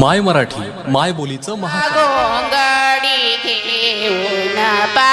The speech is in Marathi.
माय मराठी माय बोलीचं महा गोंगडी घेऊन पा.